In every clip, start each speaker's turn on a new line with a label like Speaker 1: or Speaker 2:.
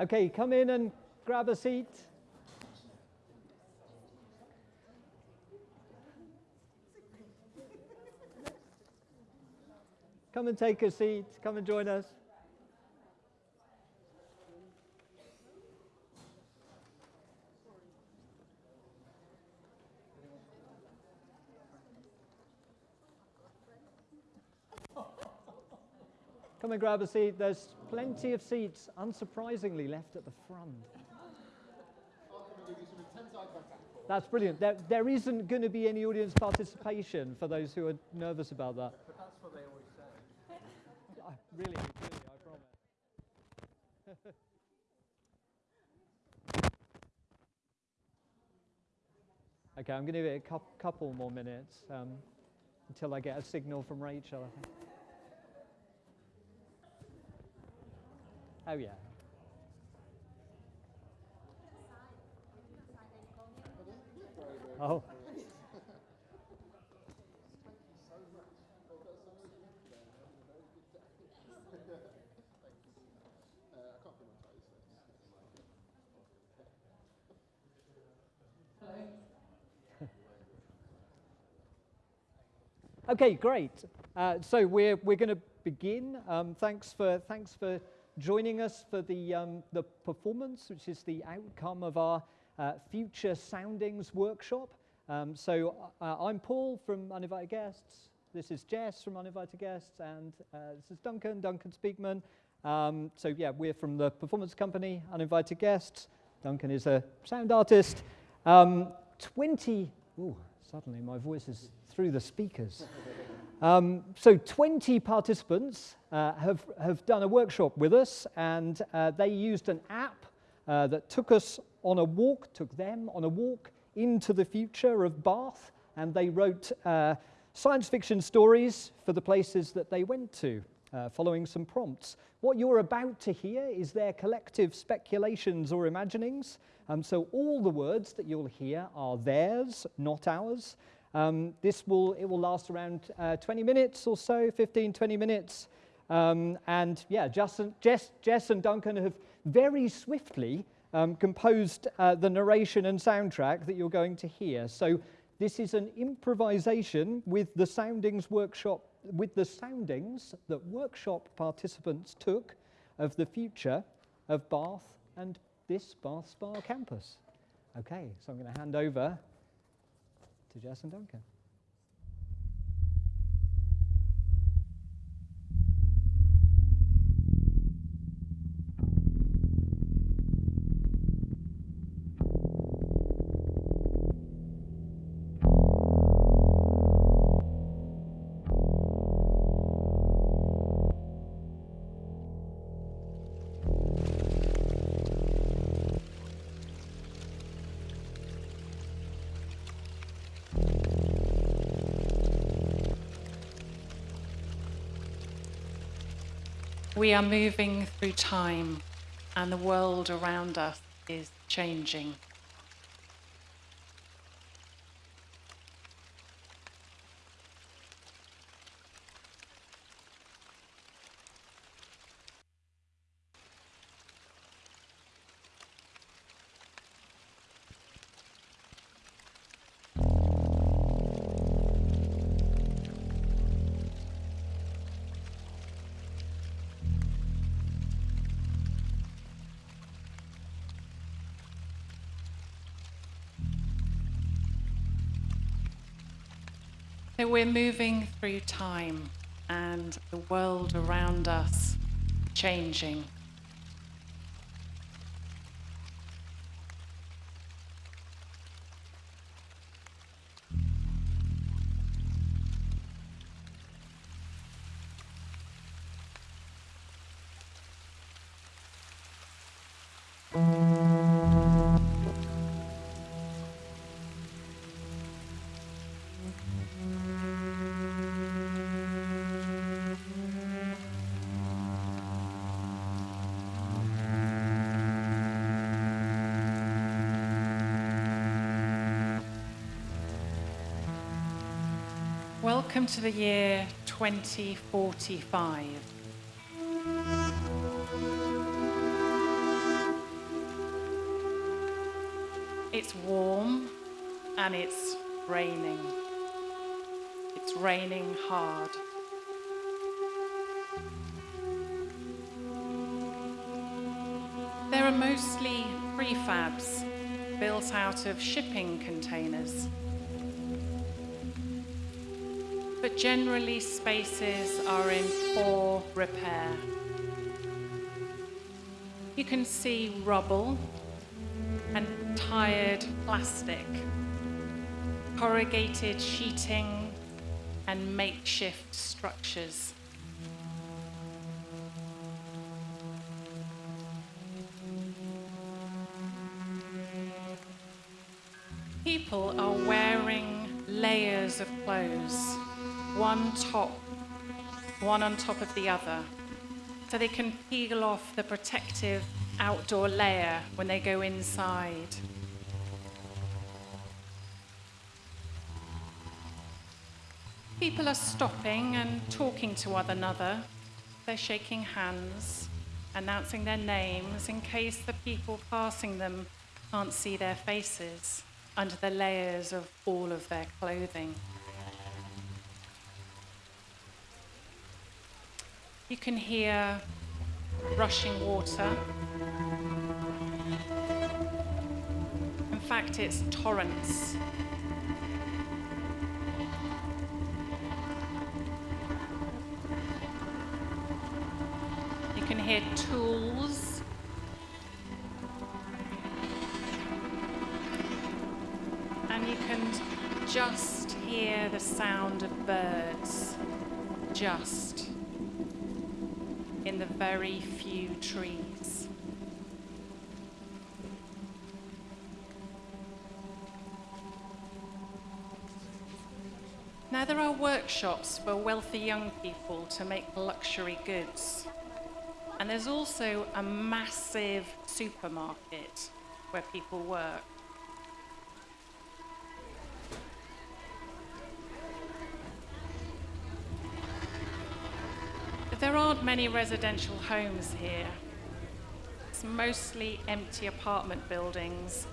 Speaker 1: Okay, come in and grab a seat. Come and take a seat. Come and join us. Come and grab a seat. There's plenty of seats, unsurprisingly, left at the front. That's brilliant. There, there isn't going to be any audience participation for those who are nervous about that.
Speaker 2: But that's what they always say.
Speaker 1: I- Really, really, I promise. okay, I'm going to give it a cou- couple more minutes um, until I get a signal from Rachel. I think. Oh yeah. Oh. Okay, great. Uh, so we're, we're going to begin. Um, thanks, for, thanks for joining us for the, um, the performance, which is the outcome of our uh, Future Soundings workshop. Um, so uh, I'm Paul from Uninvited Guests. This is Jess from Uninvited Guests, and uh, this is Duncan, Duncan Speakman. Um, so yeah, we're from the performance company, Uninvited Guests. Duncan is a sound artist. Um, 20, ooh, suddenly my voice is through the speakers. Um, so 20 participants uh, have, have done a workshop with us and uh, they used an app uh, that took us on a walk, took them on a walk into the future of Bath and they wrote uh, science fiction stories for the places that they went to, uh, following some prompts. What you're about to hear is their collective speculations or imaginings. Um, so all the words that you'll hear are theirs, not ours. Um, this will, it will last around uh, 20 minutes or so, 15, 20 minutes. Um, and yeah, Justin, Jess, Jess and Duncan have very swiftly um, composed uh, the narration and soundtrack that you're going to hear. So this is an improvisation with the soundings workshop, with the soundings that workshop participants took of the future of Bath and this Bath Spa campus. Okay, so I'm going to hand over to Jess and Duncan.
Speaker 3: We are moving through time, and the world around us is changing. So we're moving through time, and the world around us changing. Welcome to the year 2045. It's warm and it's raining. It's raining hard. There are mostly prefabs built out of shipping containers. But generally, spaces are in poor repair. You can see rubble and tired plastic, corrugated sheeting, and makeshift structures. People are wearing layers of clothes, one top, one on top of the other, so they can peel off the protective outdoor layer when they go inside. People are stopping and talking to one another. They're shaking hands, announcing their names in case the people passing them can't see their faces under the layers of all of their clothing. You can hear rushing water. In fact, it's torrents. You can hear tools. And you can just hear the sound of birds. Just the very few trees. Now, there are workshops for wealthy young people to make luxury goods. And there's also a massive supermarket where people work. Aren't many residential homes here. It's mostly empty apartment buildings,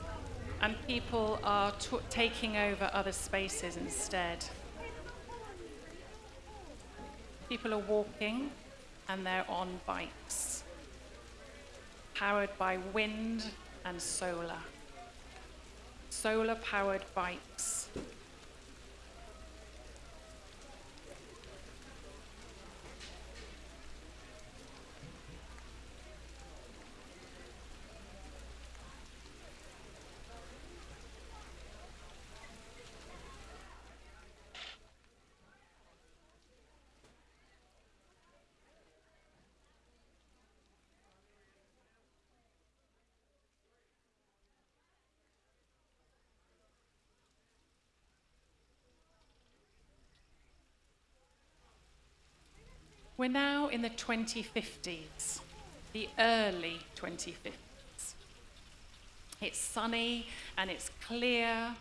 Speaker 3: and people are taking over other spaces instead. People are walking and they're on bikes, powered by wind and solar. Solar powered bikes. We're now in the 2050s, the early 2050s. It's sunny and it's clear.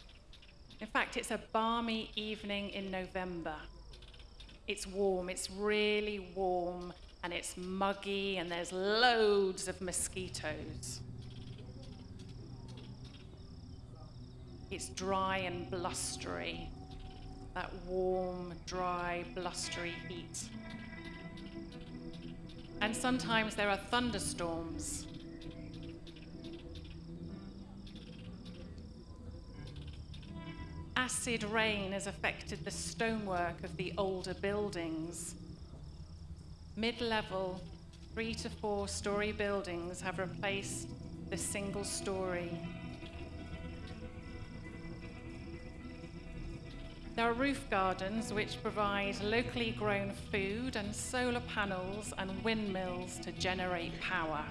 Speaker 3: In fact, it's a balmy evening in November. It's warm, it's really warm, and it's muggy, and there's loads of mosquitoes. It's dry and blustery, that warm, dry, blustery heat. And sometimes there are thunderstorms. Acid rain has affected the stonework of the older buildings. Mid level, three to four story buildings have replaced the single There are roof gardens which provide locally grown food and solar panels and windmills to generate power.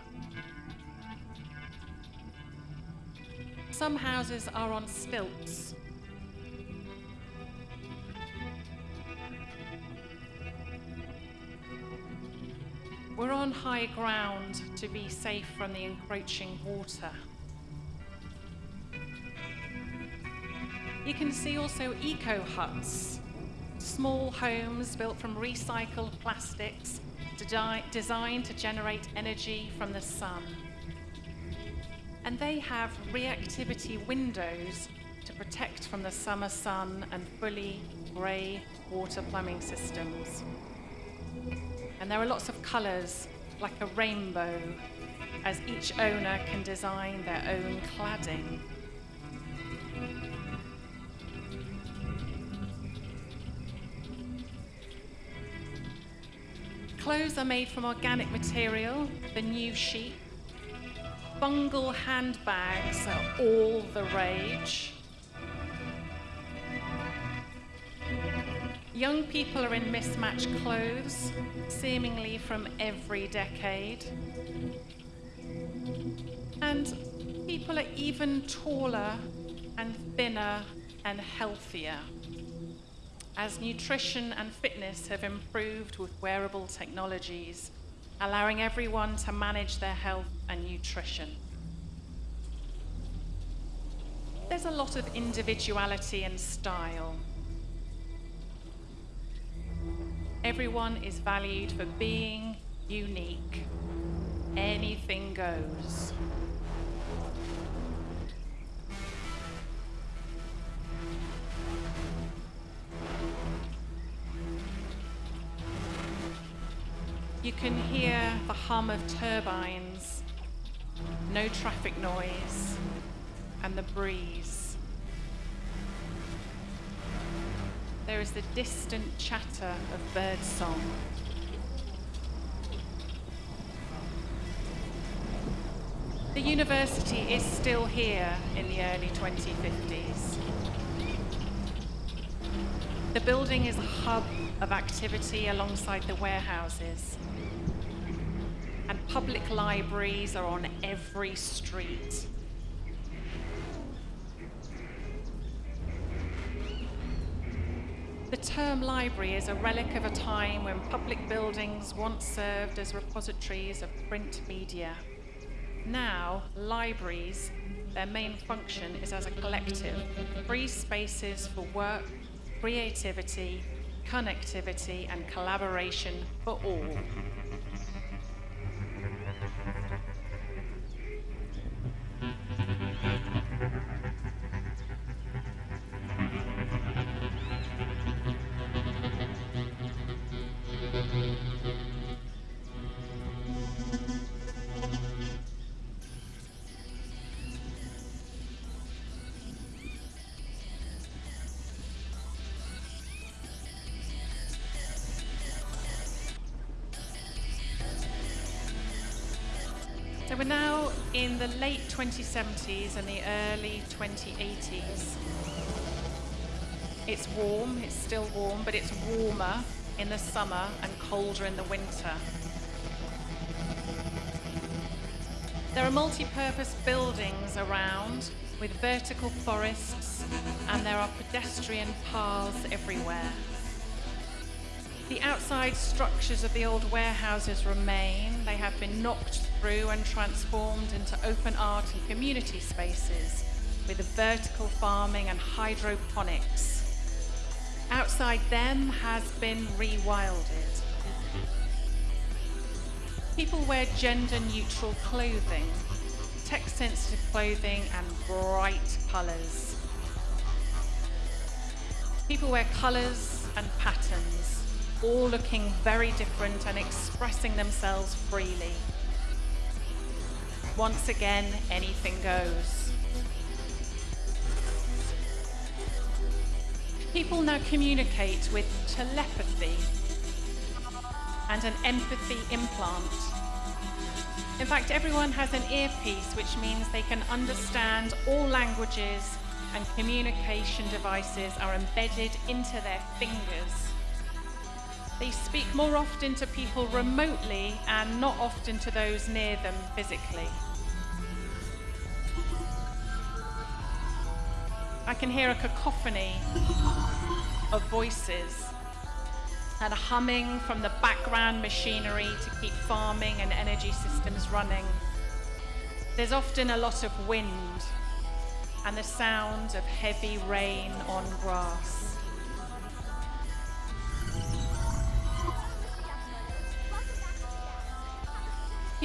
Speaker 3: Some houses are on stilts. We're on high ground to be safe from the encroaching water. You can see also eco huts, small homes built from recycled plastics designed to generate energy from the sun. And they have reactivity windows to protect from the summer sun and fully grey water plumbing systems. And there are lots of colours, like a rainbow, as each owner can design their own cladding. Clothes are made from organic material, the new sheep. Bungle handbags are all the rage. Young people are in mismatched clothes, seemingly from every decade. And people are even taller and thinner and healthier as nutrition and fitness have improved with wearable technologies, allowing everyone to manage their health and nutrition. There's a lot of individuality and style. Everyone is valued for being unique. Anything goes. You can hear the hum of turbines, no traffic noise, and the breeze. There is the distant chatter of birdsong. The university is still here in the early 2050s. The building is a hub of activity alongside the warehouses. And public libraries are on every street. The term library is a relic of a time when public buildings once served as repositories of print media. Now, libraries, their main function is as a collective, free spaces for work, creativity, connectivity, and collaboration for all. Now in the late 2070s and the early 2080s. It's warm, it's still warm, but it's warmer in the summer and colder in the winter. There are multi-purpose buildings around with vertical forests and there are pedestrian paths everywhere. The outside structures of the old warehouses remain. They have been knocked through and transformed into open art and community spaces with vertical farming and hydroponics. Outside them has been rewilded. People wear gender neutral clothing, text sensitive clothing, and bright colours. People wear colours and patterns all looking very different and expressing themselves freely. Once again, anything goes. People now communicate with telepathy and an empathy implant. In fact, everyone has an earpiece, which means they can understand all languages and communication devices are embedded into their fingers. They speak more often to people remotely and not often to those near them physically. I can hear a cacophony of voices and a humming from the background machinery to keep farming and energy systems running. There's often a lot of wind and the sound of heavy rain on grass.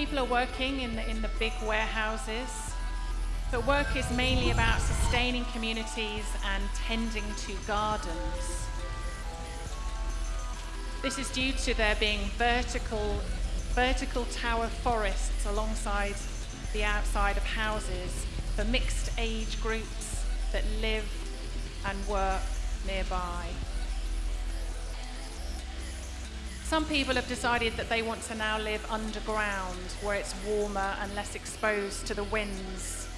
Speaker 3: People are working in the, in the big warehouses. But work is mainly about sustaining communities and tending to gardens. This is due to there being vertical, vertical tower forests alongside the outside of houses for mixed age groups that live and work nearby. Some people have decided that they want to now live underground where it's warmer and less exposed to the winds.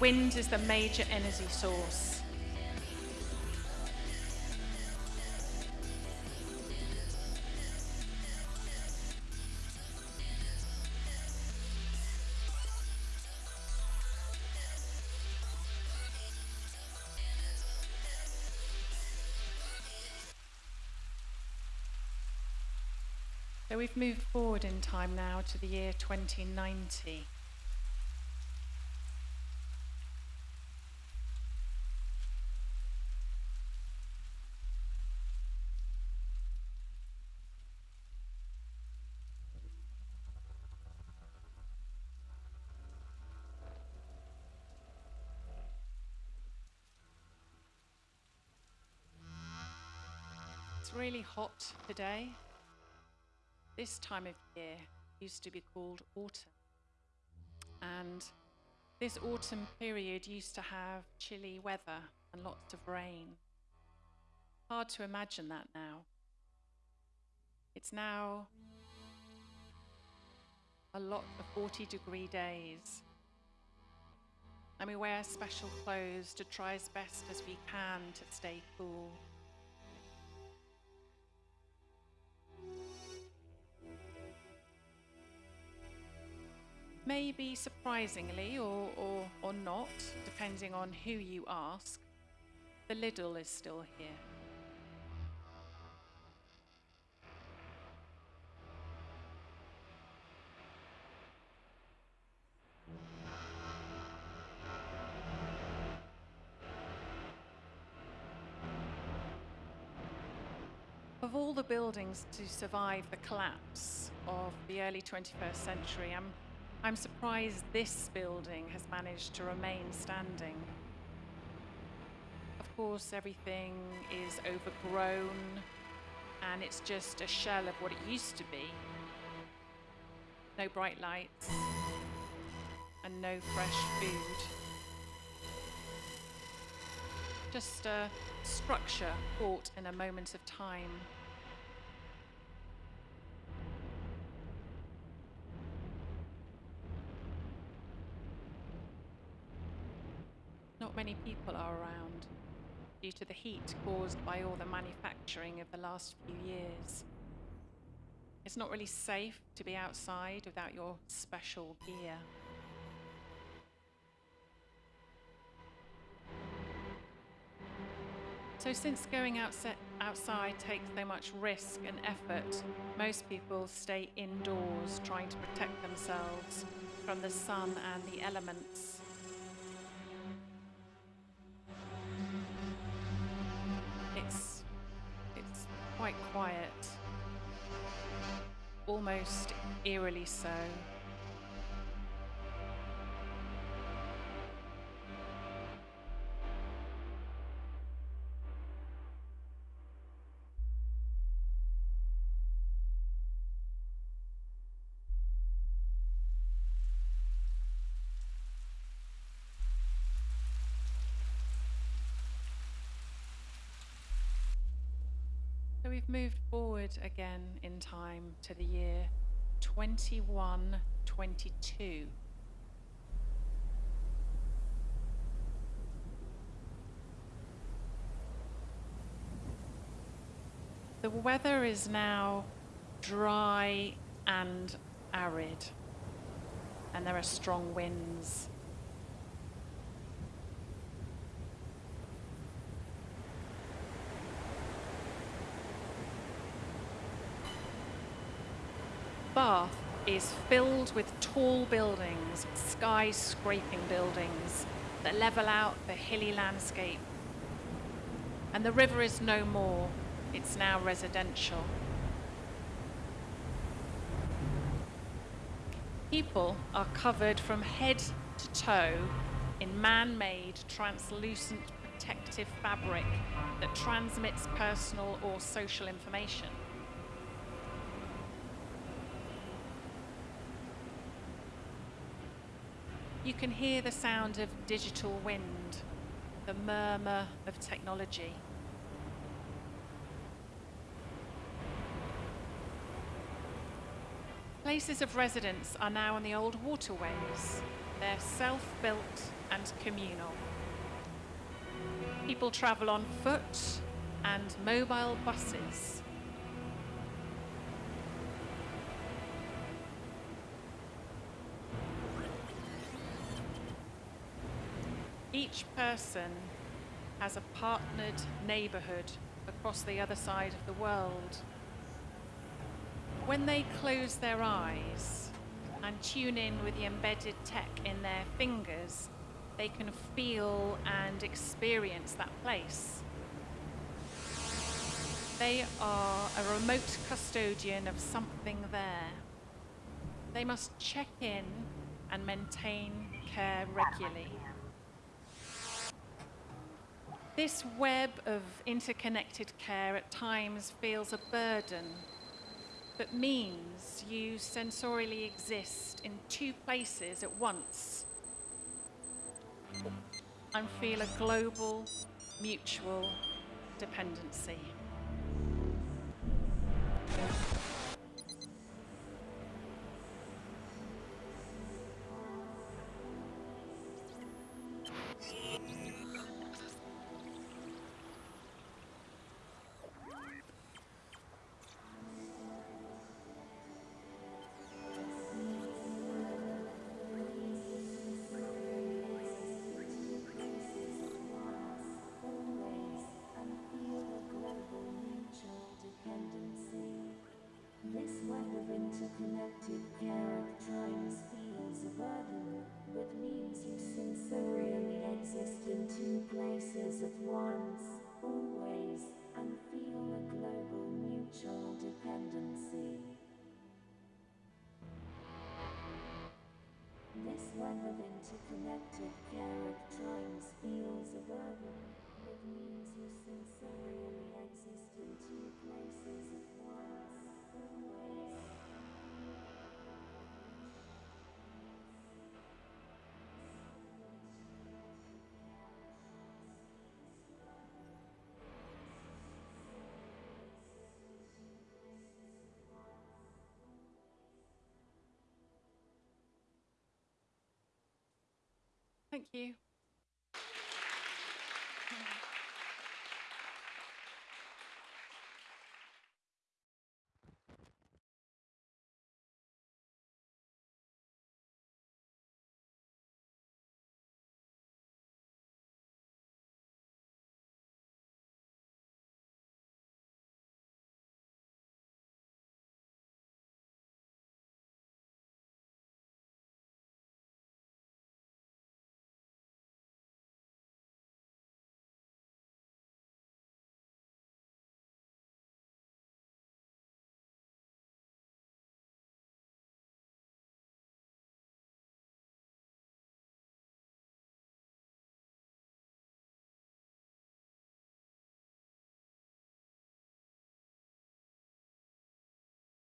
Speaker 3: Wind is the major energy source. So we've moved forward in time now to the year 2090. It's really hot today. This time of year used to be called autumn. And this autumn period used to have chilly weather and lots of rain. Hard to imagine that now. It's now a lot of 40 degree days. And we wear special clothes to try as best as we can to stay cool. Maybe surprisingly or, or, or not, depending on who you ask, the Lidl is still here. Of all the buildings to survive the collapse of the early 21st century, I'm, I'm surprised this building has managed to remain standing. Of course, everything is overgrown and it's just a shell of what it used to be. No bright lights and no fresh food. Just a structure caught in a moment of time. Not many people are around due to the heat caused by all the manufacturing of the last few years. It's not really safe to be outside without your special gear. So, since going outside takes so much risk and effort, most people stay indoors trying to protect themselves from the sun and the elements. Almost eerily so. Again in time to the year 2122. The weather is now dry and arid, and there are strong winds. Bath is filled with tall buildings, skyscraping buildings that level out the hilly landscape. And the river is no more, it's now residential. People are covered from head to toe in man made translucent protective fabric that transmits personal or social information. You can hear the sound of digital wind, the murmur of technology. Places of residence are now on the old waterways. They're self built and communal. People travel on foot and mobile buses. Person has a partnered neighbourhood across the other side of the world. When they close their eyes and tune in with the embedded tech in their fingers, they can feel and experience that place. They are a remote custodian of something there. They must check in and maintain care regularly. This web of interconnected care at times feels a burden, but means you sensorially exist in two places at once and feel a global, mutual dependency.
Speaker 4: Interconnected times feels a burden, but means you sensorially exist in two places at once, always, and feel a global mutual dependency. This web of interconnected times feels a burden, but means you sensorially exist in two places